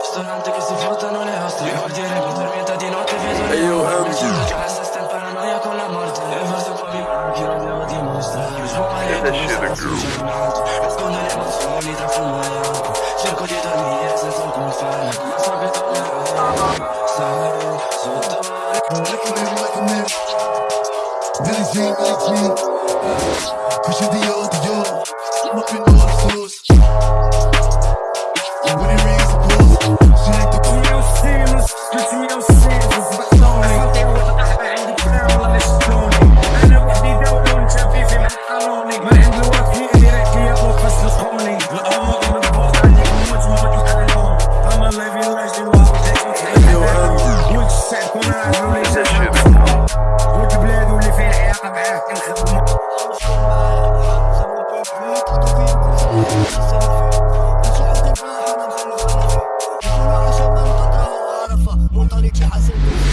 Ristorante che si fruttano le oste Guardiere che dormienta di notte vedo Andy. Sento già la sesta in paranoia con la morte E forse un po' mi manchi, non devo dimostrare Svuotare that come shit se a fossi un groove. giornato Nascondo le emozioni tra fumo e acqua Cerco di dormire senza alcun farmaco Ma so che tornerai Stare sotto Like a man, like a man. Billy Jean, Billy Jean. Pushing Dior, Dior.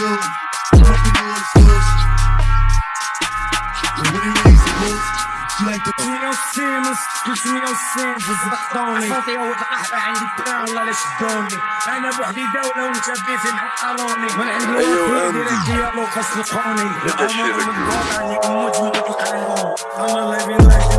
Dior, Dior. Smoking all the sauce. And when it rings, the pause. She like the مية وسينز قلت مية وسينز بطلوني خاطي والقحبة عندي كلام ولا شدوني أنا بوحدي دولة وانت في مع قانوني من عند أيوة، الوكيل أنت. ديريكت ليا وقف سلخوني that shit a الأمر من groove. البوط عندي موت ما